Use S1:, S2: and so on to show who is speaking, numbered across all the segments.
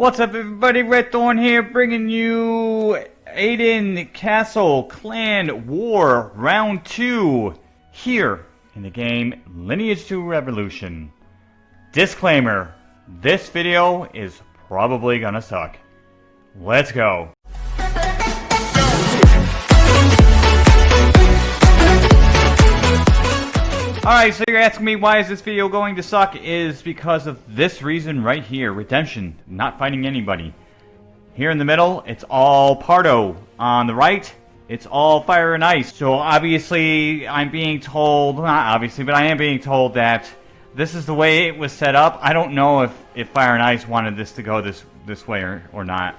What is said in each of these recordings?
S1: What's up everybody, Red Thorn here, bringing you Aden Castle Clan War Round 2 here in the game Lineage 2 Revolution. Disclaimer, this video is probably gonna suck. Let's go. Alright, so you're asking me why is this video going to suck is because of this reason right here, redemption, not fighting anybody. Here in the middle, it's all Pardo. On the right, it's all fire and ice. So obviously, I'm being told, not obviously, but I am being told that this is the way it was set up. I don't know if, if fire and ice wanted this to go this, this way or, or not.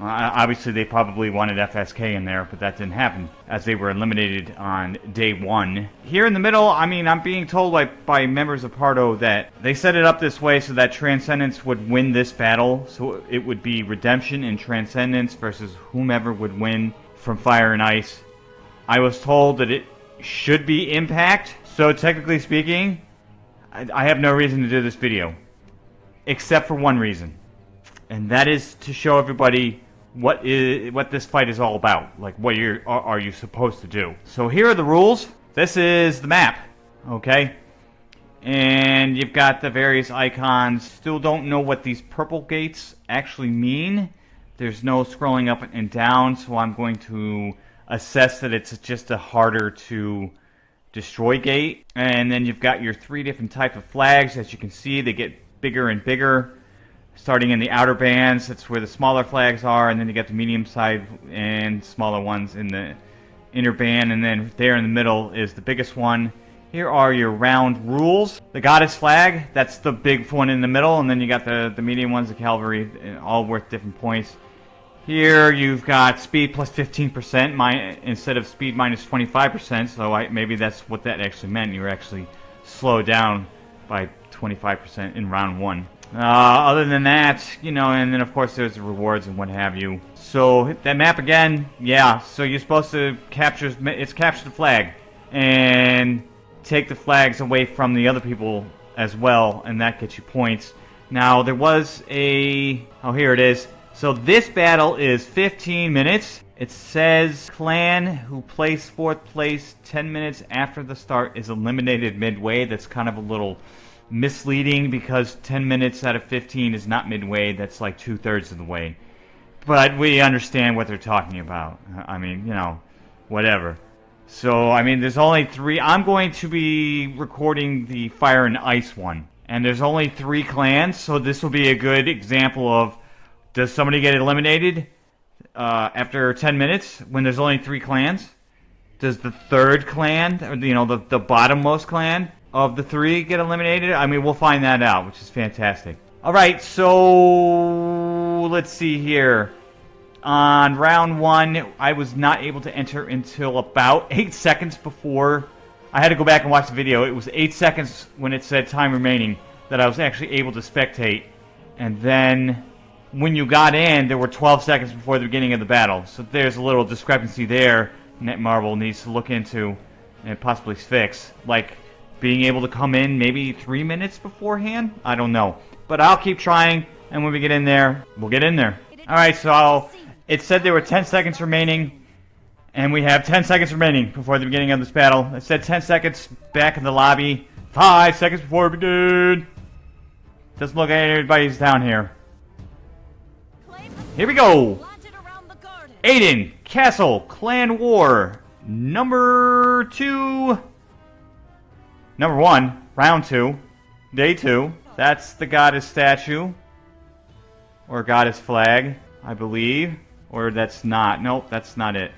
S1: Obviously, they probably wanted FSK in there, but that didn't happen, as they were eliminated on day one. Here in the middle, I mean, I'm being told by, by members of Pardo that they set it up this way so that Transcendence would win this battle, so it would be Redemption and Transcendence versus whomever would win from Fire and Ice. I was told that it should be Impact, so technically speaking, I, I have no reason to do this video. Except for one reason. And that is to show everybody what is what this fight is all about. Like what you are, are you supposed to do. So here are the rules. This is the map. Okay. And you've got the various icons. Still don't know what these purple gates actually mean. There's no scrolling up and down, so I'm going to assess that it's just a harder to destroy gate. And then you've got your three different type of flags. As you can see, they get bigger and bigger starting in the outer bands, that's where the smaller flags are, and then you got the medium side and smaller ones in the inner band, and then there in the middle is the biggest one. Here are your round rules. The goddess flag, that's the big one in the middle, and then you got the, the medium ones, the cavalry, uh, all worth different points. Here you've got speed plus 15% my, instead of speed minus 25%, so I, maybe that's what that actually meant. You were actually slowed down by 25% in round one. Uh, other than that, you know, and then of course there's rewards and what have you. So that map again, yeah. So you're supposed to capture it's capture the flag and take the flags away from the other people as well, and that gets you points. Now there was a oh here it is. So this battle is 15 minutes. It says clan who placed fourth place 10 minutes after the start is eliminated midway. That's kind of a little misleading because 10 minutes out of 15 is not midway. That's like two thirds of the way. But we understand what they're talking about. I mean, you know, whatever. So, I mean, there's only three. I'm going to be recording the Fire and Ice one. And there's only three clans, so this will be a good example of does somebody get eliminated uh, after 10 minutes when there's only three clans? Does the third clan, or, you know, the, the bottommost clan, of the three get eliminated? I mean, we'll find that out, which is fantastic. All right, so let's see here. On round one, I was not able to enter until about eight seconds before. I had to go back and watch the video. It was eight seconds when it said time remaining that I was actually able to spectate. And then when you got in, there were 12 seconds before the beginning of the battle. So there's a little discrepancy there Netmarble needs to look into and possibly fix. Like, being able to come in maybe three minutes beforehand? I don't know. But I'll keep trying, and when we get in there, we'll get in there. Alright, so it said there were 10 seconds remaining, and we have 10 seconds remaining before the beginning of this battle. It said 10 seconds back in the lobby, 5 seconds before we begin. Doesn't look like anybody's down here. Here we go! Aden, Castle, Clan War, number 2... Number one, round two, day two. That's the goddess statue. Or goddess flag, I believe. Or that's not. Nope, that's not it.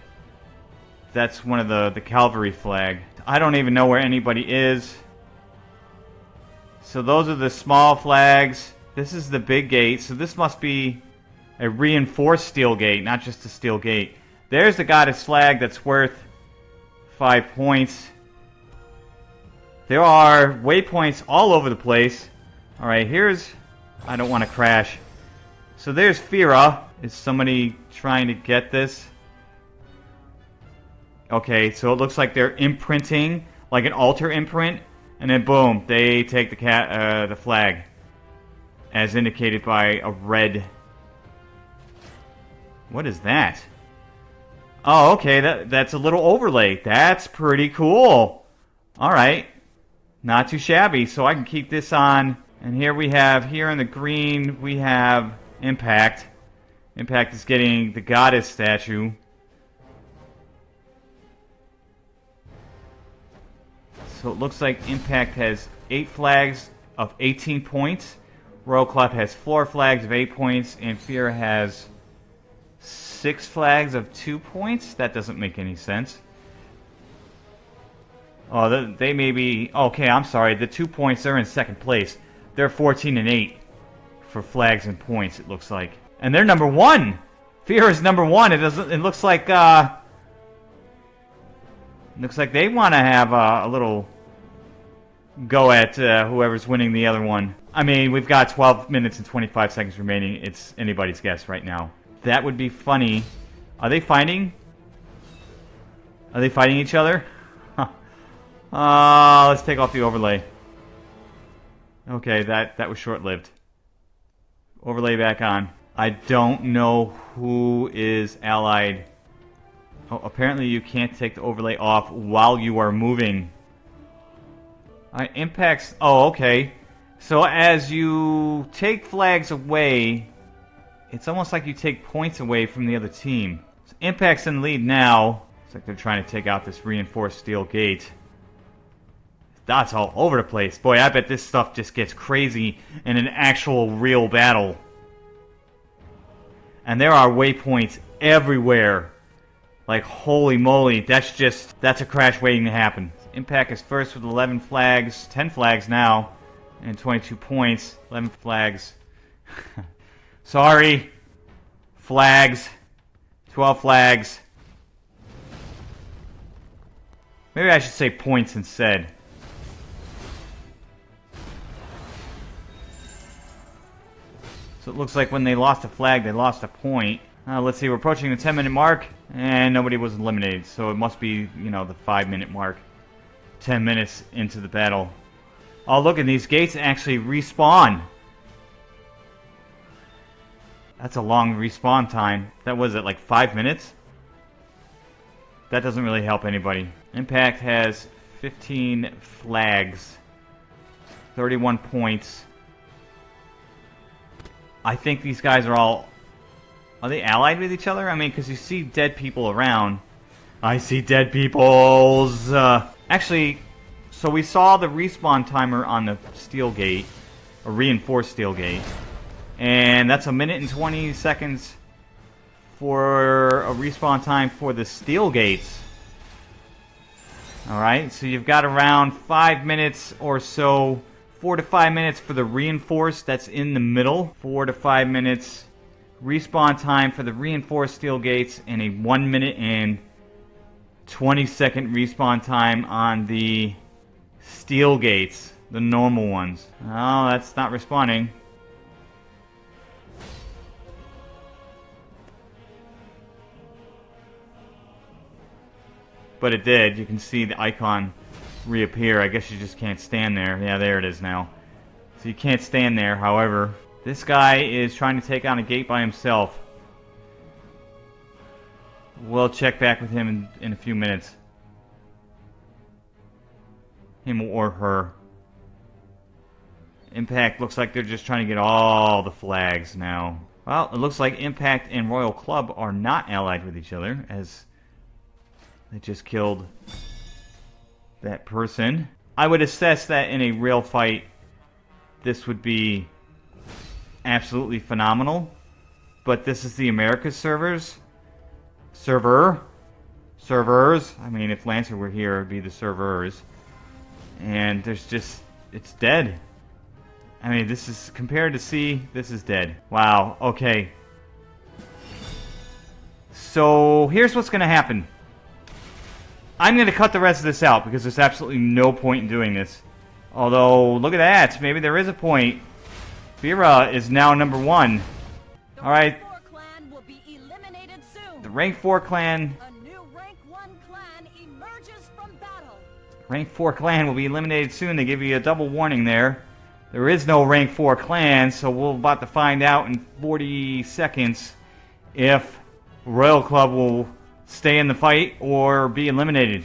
S1: That's one of the, the cavalry flag. I don't even know where anybody is. So those are the small flags. This is the big gate. So this must be a reinforced steel gate, not just a steel gate. There's the goddess flag that's worth five points. There are waypoints all over the place. Alright, here's... I don't want to crash. So there's Fira. Is somebody trying to get this? Okay, so it looks like they're imprinting, like an altar imprint, and then boom, they take the cat, uh, the flag. as indicated by a red. What is that? Oh, okay, that, that's a little overlay. That's pretty cool. Alright. Not too shabby, so I can keep this on. And here we have, here in the green, we have Impact. Impact is getting the Goddess statue. So it looks like Impact has 8 flags of 18 points. Royal Club has 4 flags of 8 points. And Fear has 6 flags of 2 points? That doesn't make any sense. Oh, they may be... Okay, I'm sorry. The 2 points, they're in second place. They're 14 and 8 for flags and points, it looks like. And they're number 1! Fear is number 1. It doesn't... It looks like, uh... Looks like they want to have uh, a little go at uh, whoever's winning the other one. I mean, we've got 12 minutes and 25 seconds remaining. It's anybody's guess right now. That would be funny. Are they fighting? Are they fighting each other? Huh. Uh, let's take off the overlay. Okay, that, that was short-lived. Overlay back on. I don't know who is allied. Oh, apparently you can't take the overlay off while you are moving. Uh, impacts... Oh, okay. So as you take flags away, it's almost like you take points away from the other team. So impact's in lead now. It's like they're trying to take out this reinforced steel gate. Dots all over the place. Boy, I bet this stuff just gets crazy in an actual real battle. And there are waypoints everywhere. Like, holy moly, that's just, that's a crash waiting to happen. Impact is first with 11 flags, 10 flags now, and 22 points. 11 flags. Sorry. Flags. 12 flags. Maybe I should say points instead. So it looks like when they lost a flag, they lost a point. Uh, let's see, we're approaching the 10 minute mark, and nobody was eliminated, so it must be, you know, the 5 minute mark. 10 minutes into the battle. Oh, look, and these gates actually respawn. That's a long respawn time. That was it, like 5 minutes? That doesn't really help anybody. Impact has 15 flags. 31 points. I think these guys are all... Are they allied with each other? I mean, because you see dead people around. I see dead peoples. Uh, Actually, so we saw the respawn timer on the steel gate, a reinforced steel gate, and that's a minute and 20 seconds for a respawn time for the steel gates. Alright, so you've got around 5 minutes or so, 4 to 5 minutes for the reinforced, that's in the middle, 4 to 5 minutes respawn time for the reinforced steel gates, and a 1 minute and 20 second respawn time on the steel gates, the normal ones. Oh, that's not responding. But it did. You can see the icon reappear. I guess you just can't stand there. Yeah, there it is now. So you can't stand there, however. This guy is trying to take on a gate by himself. We'll check back with him in, in a few minutes. Him or her. Impact looks like they're just trying to get all the flags now. Well, it looks like Impact and Royal Club are not allied with each other, as they just killed that person. I would assess that in a real fight, this would be absolutely phenomenal. But this is the Americas servers, server, servers. I mean, if Lancer were here, it'd be the servers. And there's just, it's dead. I mean, this is, compared to C, this is dead. Wow, okay. So, here's what's going to happen. I'm going to cut the rest of this out because there's absolutely no point in doing this. Although, look at that. Maybe there is a point. Fira is now number one. Alright, the rank 4 clan... Rank, clan rank 4 clan will be eliminated soon. They give you a double warning there. There is no rank 4 clan, so we're about to find out in 40 seconds if Royal Club will stay in the fight or be eliminated.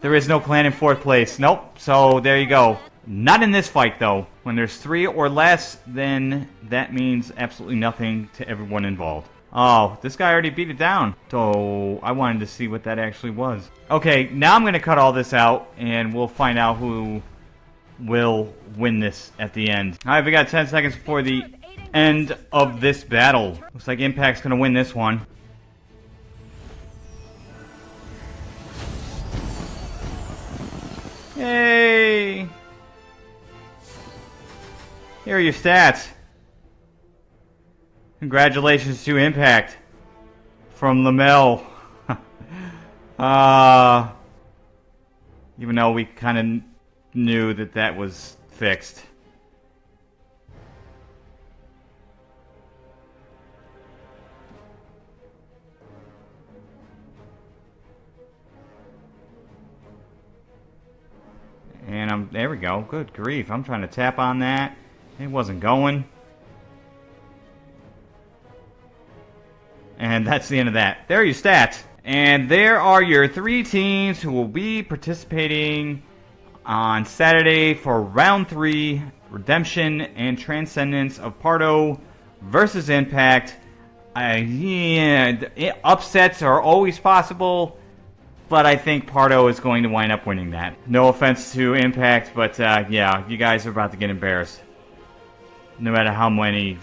S1: There is no clan in 4th place. Nope, so there you go. Not in this fight, though. When there's three or less, then that means absolutely nothing to everyone involved. Oh, this guy already beat it down. So I wanted to see what that actually was. Okay, now I'm going to cut all this out, and we'll find out who will win this at the end. Alright, we got 10 seconds before the end of this battle. Looks like Impact's going to win this one. Yay! Here are your stats. Congratulations to Impact from Lamel. uh, even though we kind of knew that that was fixed. There we go. Good grief. I'm trying to tap on that. It wasn't going. And that's the end of that. There are your stats. And there are your three teams who will be participating on Saturday for round three Redemption and Transcendence of Pardo versus Impact. I, yeah, upsets are always possible, but I think Pardo is going to wind up winning that. No offense to Impact, but uh, yeah, you guys are about to get embarrassed. No matter how many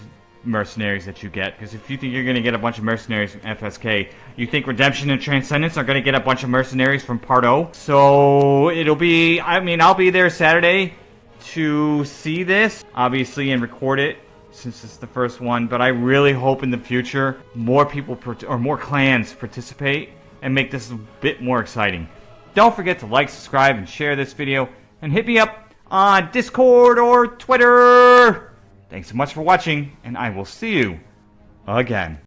S1: mercenaries that you get. Because if you think you're going to get a bunch of mercenaries from FSK, you think Redemption and Transcendence are going to get a bunch of mercenaries from Pardo. So it'll be, I mean, I'll be there Saturday to see this, obviously, and record it since it's the first one. But I really hope in the future more people or more clans participate and make this a bit more exciting. Don't forget to like, subscribe, and share this video. And hit me up on Discord or Twitter. Thanks so much for watching, and I will see you again.